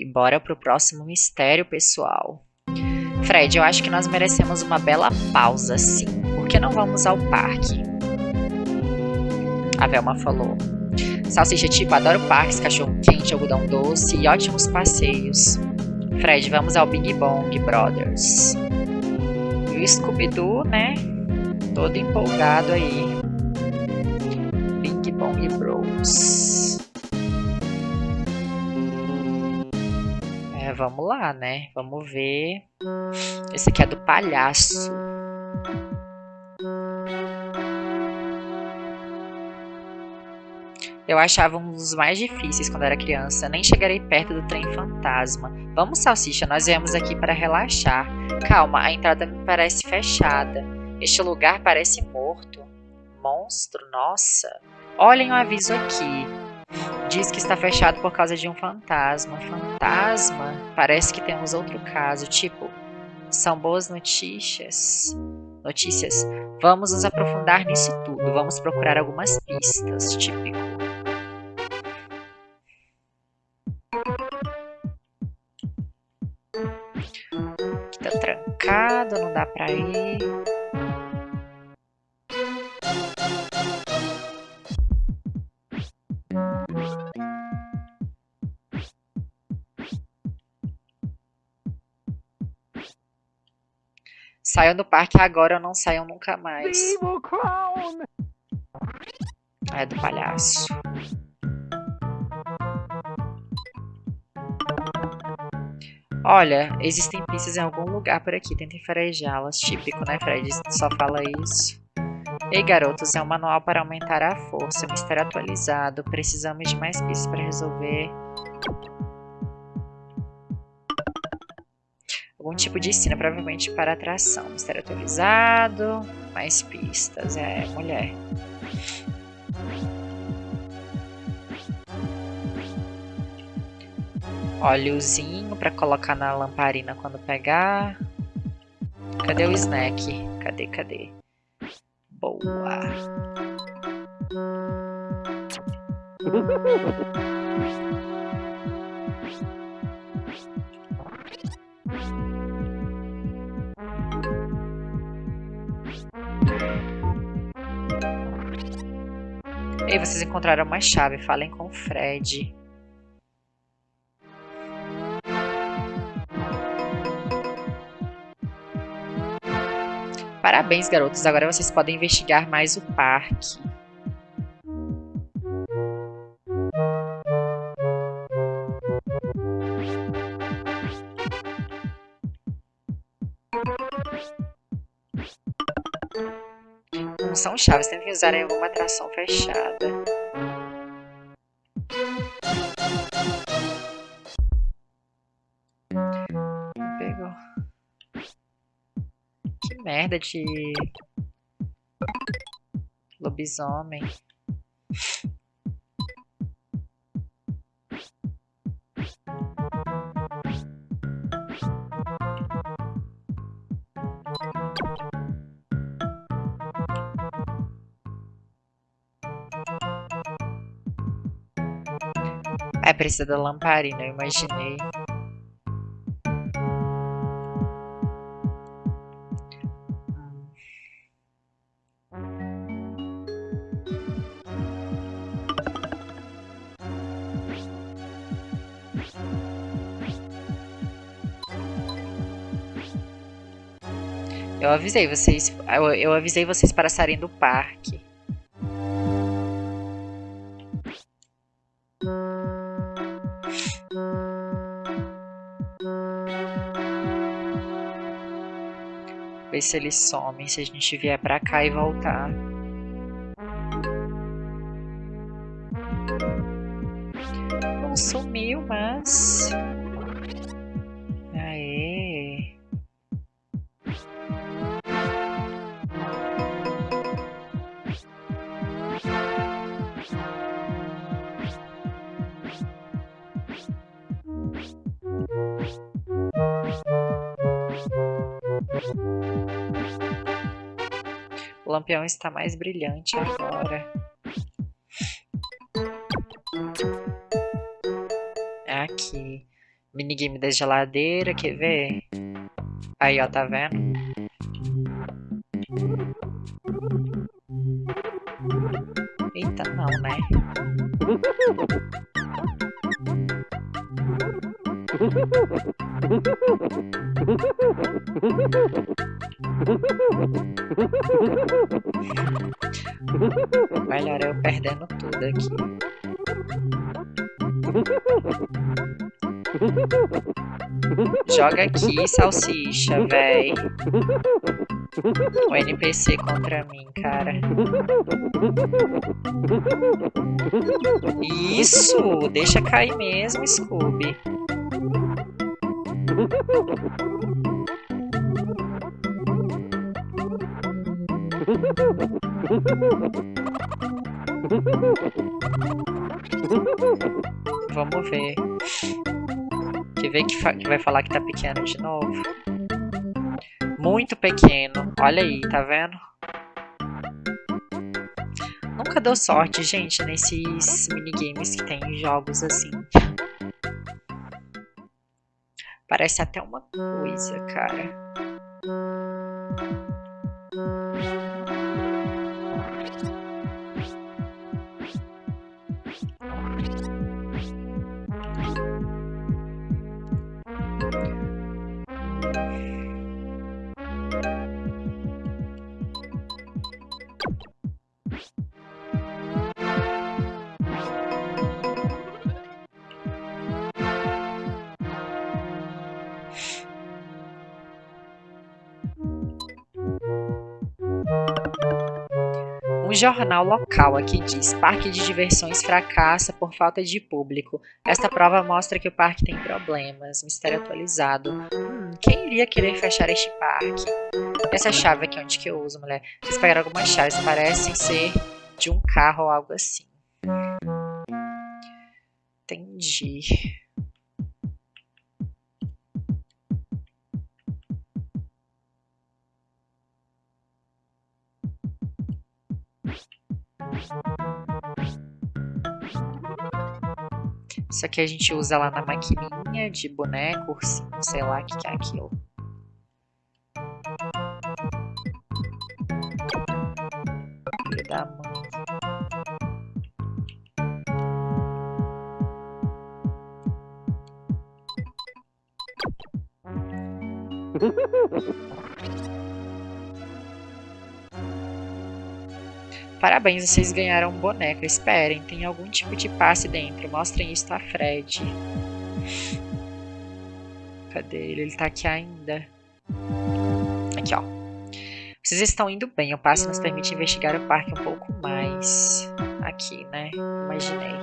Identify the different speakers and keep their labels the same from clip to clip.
Speaker 1: E bora pro próximo mistério, pessoal. Fred, eu acho que nós merecemos uma bela pausa, sim. Por que não vamos ao parque? A Velma falou. Salsicha tipo, adoro parques, cachorro quente, algodão doce e ótimos passeios. Fred, vamos ao Big Bong Brothers. E o Scooby-Doo, né? Todo empolgado aí. Big Bong Bros. Vamos lá, né? Vamos ver. Esse aqui é do palhaço. Eu achava um dos mais difíceis quando era criança. Nem chegarei perto do trem fantasma. Vamos, Salsicha, nós viemos aqui para relaxar. Calma, a entrada me parece fechada. Este lugar parece morto. Monstro, nossa. Olhem o aviso aqui. Diz que está fechado por causa de um fantasma. Fantasma? Parece que temos outro caso. Tipo, são boas notícias. Notícias. Vamos nos aprofundar nisso tudo. Vamos procurar algumas pistas. Típico. complicado, não dá pra ir. Saiam do parque agora ou não saiam nunca mais. É do palhaço. Olha, existem pistas em algum lugar por aqui, tentem farejá-las. Típico, né, Fred? Só fala isso. Ei, garotos, é um manual para aumentar a força. Mistério atualizado. Precisamos de mais pistas para resolver. Algum tipo de ensino, provavelmente para atração. Mistério atualizado. Mais pistas. É, mulher. Óleozinho para colocar na lamparina quando pegar. Cadê o snack? Cadê, cadê? Boa. Ei, vocês encontraram uma chave. Falem com o Fred. Parabéns, garotos. Agora vocês podem investigar mais o parque. Chaves, tem que usar em alguma atração fechada. merda de lobisomem. É, precisa da lamparina, eu imaginei. Eu avisei vocês. Eu, eu avisei vocês para saírem do parque. Se eles somem, se a gente vier pra cá e voltar. O lampião está mais brilhante agora. É aqui. Minigame da geladeira, quer ver? Aí, ó, tá vendo? Aqui. Joga aqui, salsicha, véi. O NPC contra mim, cara. Isso! Deixa cair mesmo, Scooby. Vamos ver. Quer ver que, que vai falar que tá pequeno de novo? Muito pequeno. Olha aí, tá vendo? Nunca deu sorte, gente, nesses minigames que tem jogos assim. Parece até uma coisa, cara. Jornal local aqui diz: Parque de diversões fracassa por falta de público. Esta prova mostra que o parque tem problemas. Mistério atualizado. Hum, quem iria querer fechar este parque? Essa chave aqui, onde que eu uso, mulher? Vocês pegaram algumas chaves, parecem ser de um carro ou algo assim. Entendi. Isso aqui a gente usa lá na maquininha de boneco, ursinho, sei lá o que, que é aquilo. Filho da mãe. Parabéns, vocês ganharam um boneco. Esperem, tem algum tipo de passe dentro. Mostrem isso a Fred. Cadê ele? Ele tá aqui ainda. Aqui, ó. Vocês estão indo bem. O passe nos permite investigar o parque um pouco mais. Aqui, né? Imaginei.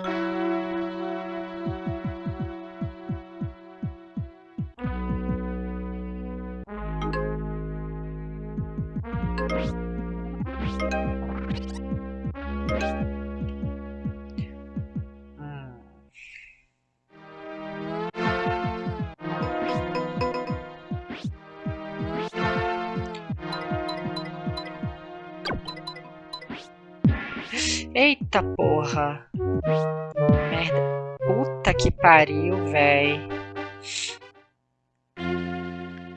Speaker 1: Eita porra. Merda. Puta que pariu, véi.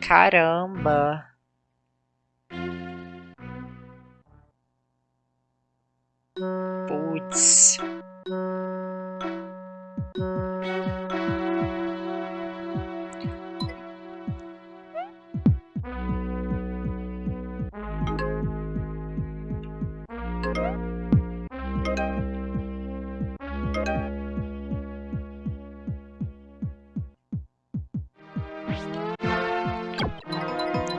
Speaker 1: Caramba. Putz.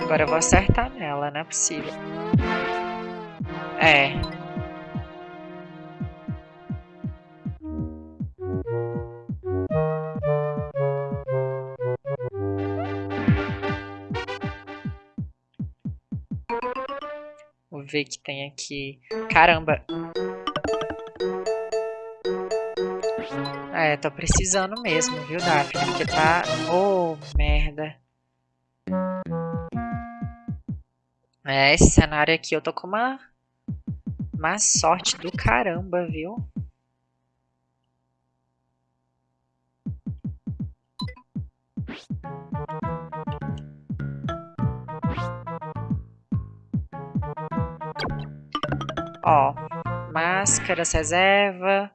Speaker 1: Agora eu vou acertar nela, não é possível. É. Vou ver que tem aqui. Caramba. É, tô precisando mesmo, viu, Daphne? Porque tá... Oh, merda. É, esse cenário aqui eu tô com uma... Má sorte do caramba, viu? Ó, máscaras, reserva.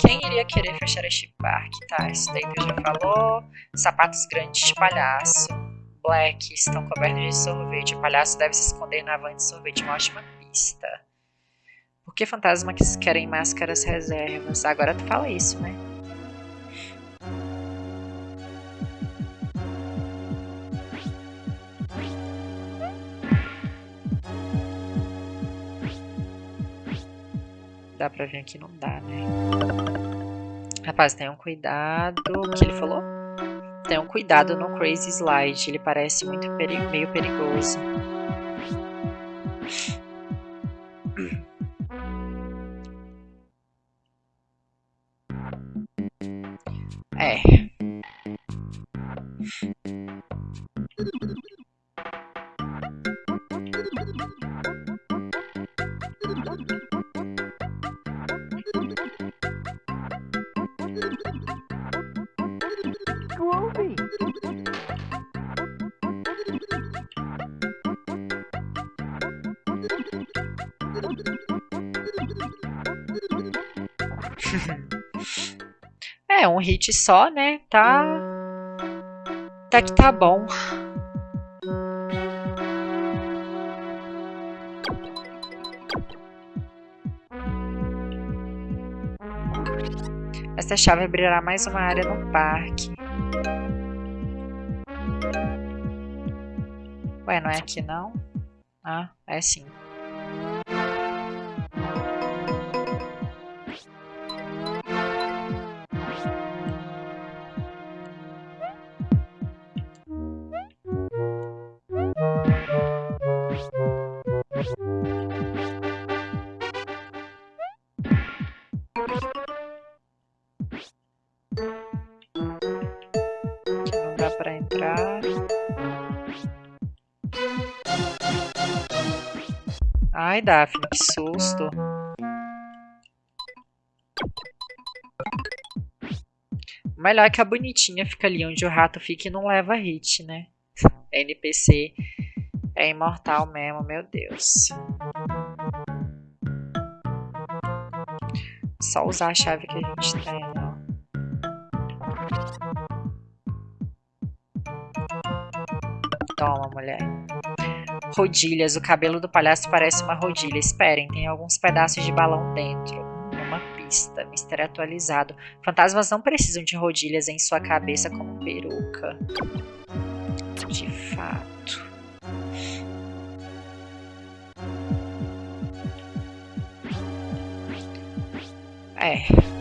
Speaker 1: Quem iria querer fechar este parque, tá? Isso daí que eu já falou. Sapatos grandes de palhaço. Black estão cobertos de sorvete. O palhaço deve se esconder na van de sorvete. Uma ótima pista. Por que fantasmas querem máscaras reservas? Agora tu fala isso, né? Dá pra vir aqui? Não dá, né? Rapaz, tenham cuidado. O que ele falou? Tenham cuidado no Crazy Slide. Ele parece muito peri meio perigoso. É. é, um hit só, né? Tá. Tá que tá bom. Esta chave abrirá mais uma área no parque. Ué, não é aqui não? Ah, é sim. Ai, Daphne, que susto. Melhor que a bonitinha fica ali onde o rato fica e não leva hit, né? NPC é imortal mesmo, meu Deus. Só usar a chave que a gente tem, ó. Toma, mulher. Rodilhas. O cabelo do palhaço parece uma rodilha. Esperem, tem alguns pedaços de balão dentro. Uma pista. Mistério atualizado. Fantasmas não precisam de rodilhas em sua cabeça como peruca. De fato. É.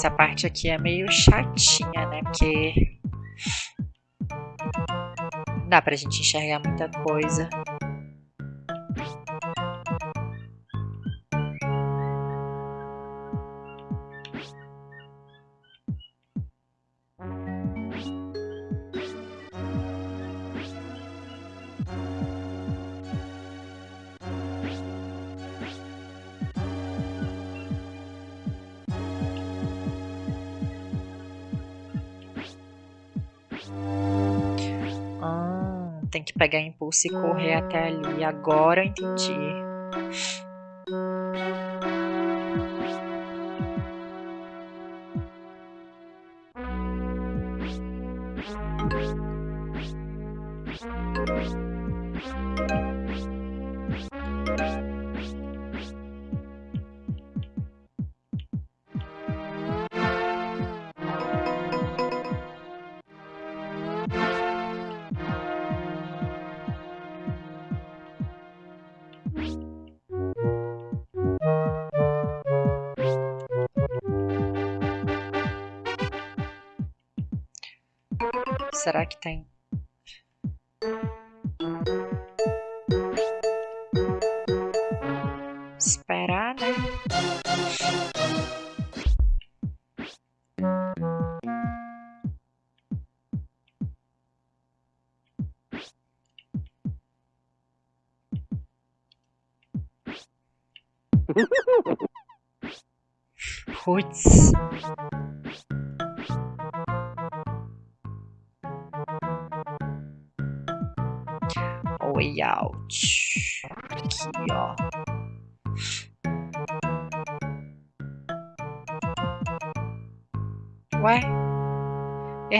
Speaker 1: Essa parte aqui é meio chatinha, né? Porque não dá pra gente enxergar muita coisa. Tem que pegar impulso e correr até ali. Agora eu entendi. Será que tem?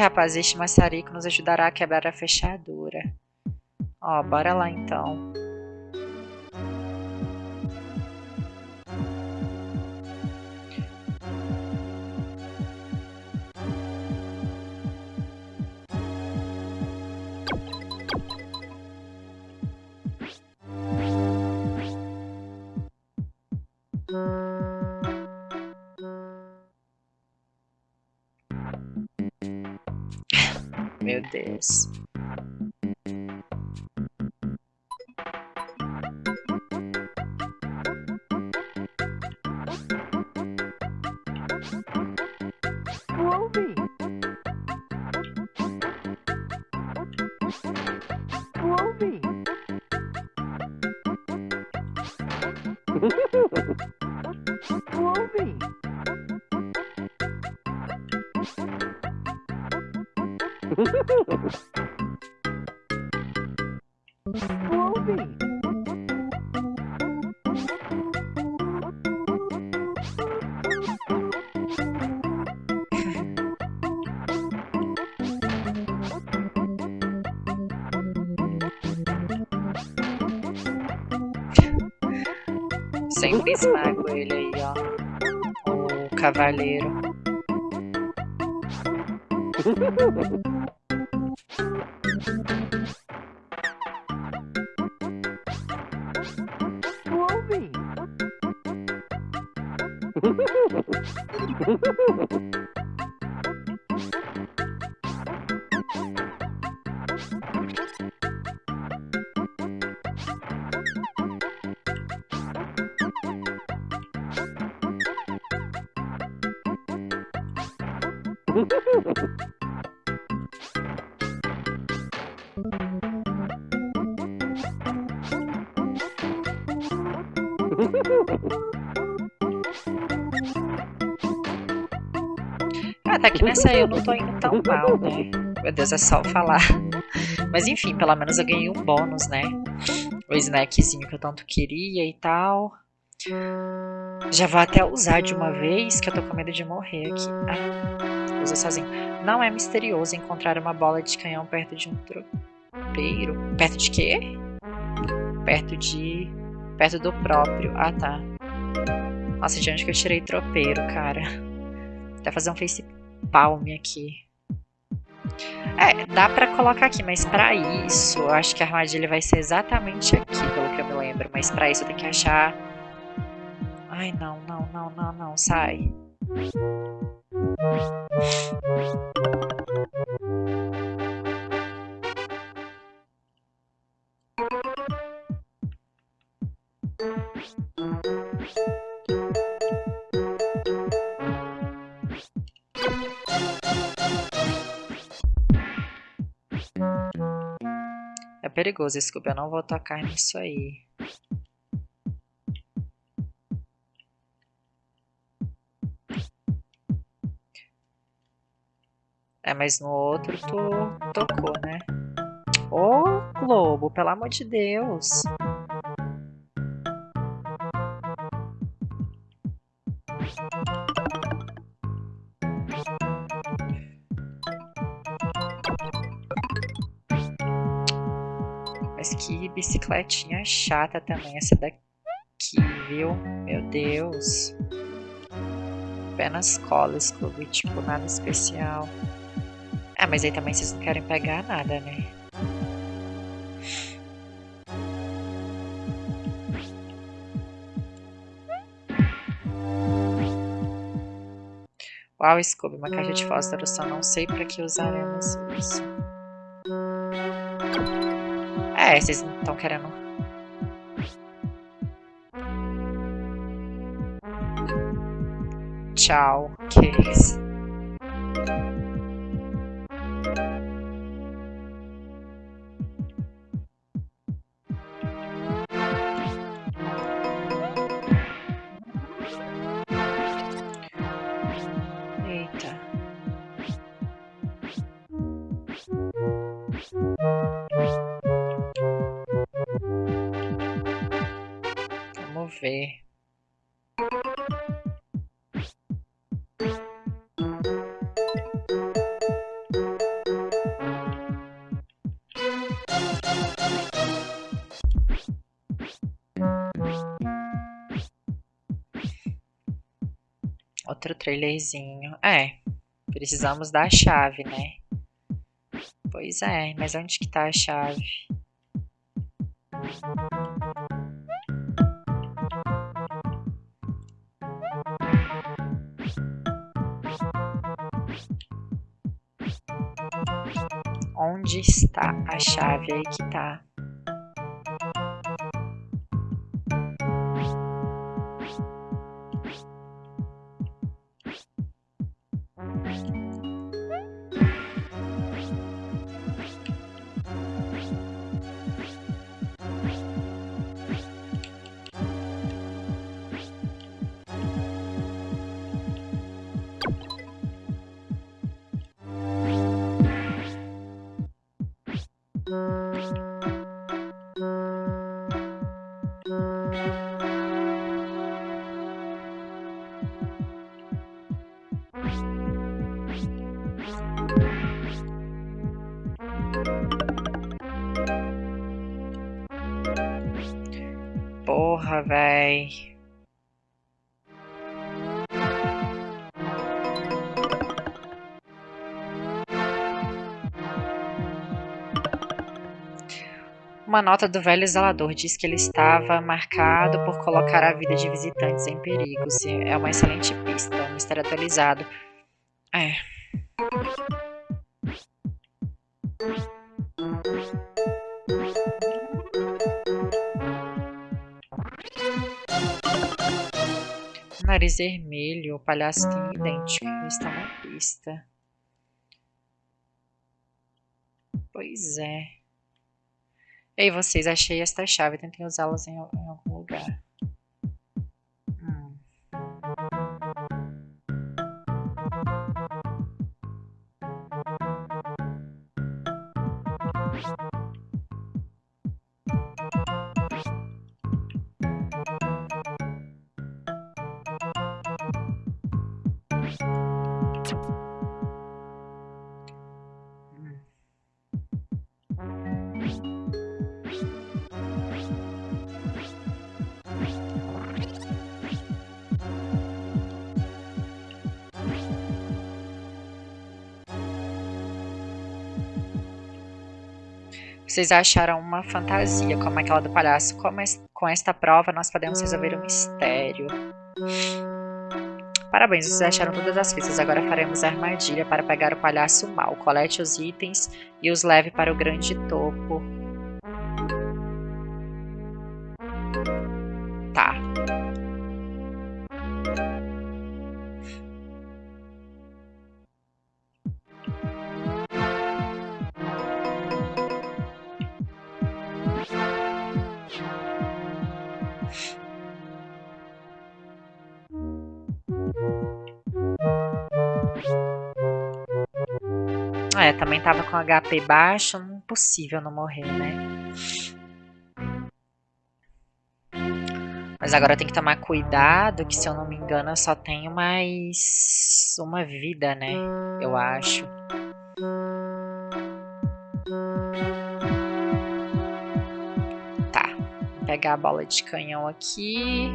Speaker 1: Rapaz, este maçarico nos ajudará a quebrar a fechadura. Ó, bora lá então. Meu Deus.
Speaker 2: Groovy.
Speaker 1: Sempre esmago ele aí, ó. O cavaleiro. Ah, tá que nessa eu não tô indo tão mal, né? Meu Deus, é só falar. Mas enfim, pelo menos eu ganhei um bônus, né? O snackzinho que eu tanto queria e tal. Já vou até usar de uma vez, que eu tô com medo de morrer aqui. Ah, usa sozinho. Não é misterioso encontrar uma bola de canhão perto de um tropeiro. Perto de quê? Perto de... Perto do próprio. Ah, tá. Nossa, de onde que eu tirei tropeiro, cara? Até fazer um face palm aqui. É, dá pra colocar aqui, mas pra isso, eu acho que a armadilha vai ser exatamente aqui, pelo que eu me lembro. Mas pra isso eu tenho que achar... Ai, não, não, não, não, não, sai. Perigoso, Scooby, eu não vou tocar nisso aí. É, mas no outro tu tocou, né? Ô, Globo, pelo amor de Deus. Bicicletinha chata também essa daqui, viu? Meu Deus. Apenas colas, clube, tipo, nada especial. Ah, mas aí também vocês não querem pegar nada, né? Uau, Scooby, uma caixa de fósforo, só não sei pra que usaremos isso. É, estão querendo... Tchau, isso? Eita. Trailerzinho. É, precisamos da chave, né? Pois é, mas onde que tá a chave? Onde está a chave? Aí que tá. え? Uma nota do velho zelador diz que ele estava marcado por colocar a vida de visitantes em perigo. É uma excelente pista, um mistério atualizado. É. Nariz vermelho, o palhaço tem idêntico, está na pista. Pois é. Ei, vocês, achei esta chave, tentem usá-las em, em, algum lugar. Vocês acharam uma fantasia como aquela do palhaço. Com esta prova, nós podemos resolver o mistério. Parabéns, vocês acharam todas as pistas. Agora faremos a armadilha para pegar o palhaço mal. Colete os itens e os leve para o grande topo. É, também tava com HP baixo, não impossível não morrer, né? Mas agora tem que tomar cuidado, que se eu não me engano eu só tenho mais uma vida, né? Eu acho. Tá, vou pegar a bola de canhão aqui.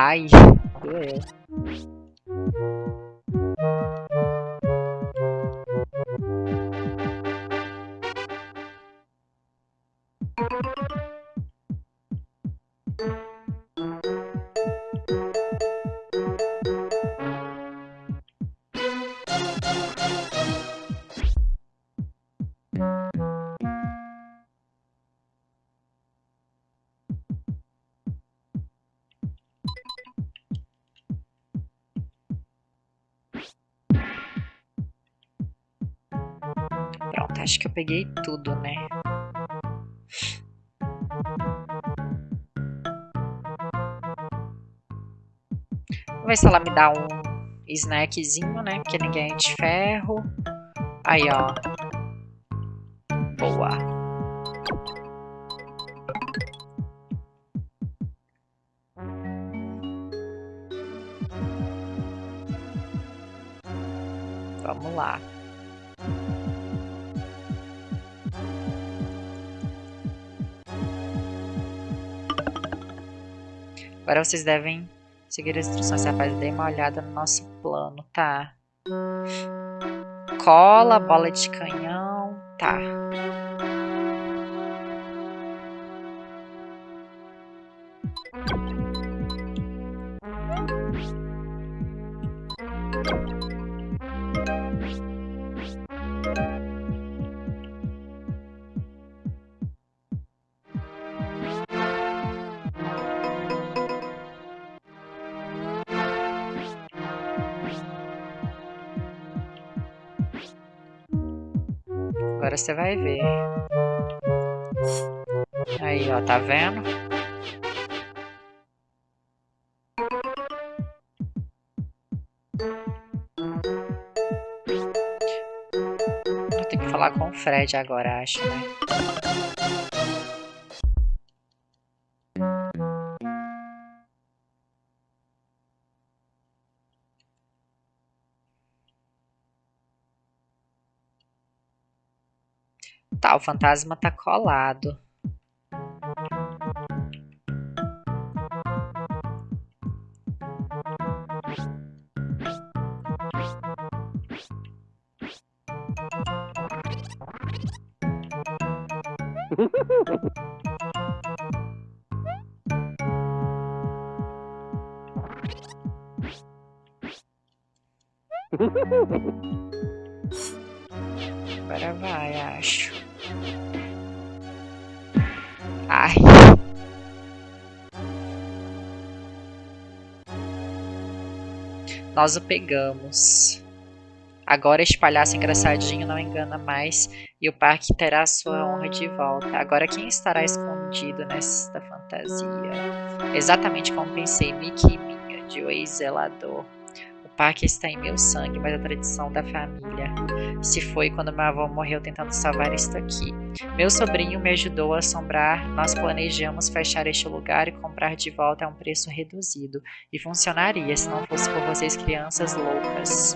Speaker 1: Ai, doeu. Pronto, acho que eu peguei tudo, né? Vou ver se ela me dá um snackzinho, né? Porque ninguém é de ferro. Aí, ó. Agora vocês devem seguir as instruções. Rapaz, dei uma olhada no nosso plano, tá? Cola, bola de canhão, tá. Você vai ver. Aí, ó, tá vendo? Eu tenho que falar com o Fred agora, acho, né? O fantasma tá colado. Nós o pegamos. Agora este palhaço engraçadinho não engana mais e o parque terá sua honra de volta. Agora quem estará escondido nesta fantasia? Exatamente como pensei, Mickey e Minha, de O Ex-Zelador. O parque está em meu sangue, mas a tradição da família se foi quando meu avô morreu tentando salvar isto aqui. Meu sobrinho me ajudou a assombrar, nós planejamos fechar este lugar e comprar de volta a um preço reduzido. E funcionaria se não fosse por vocês crianças loucas.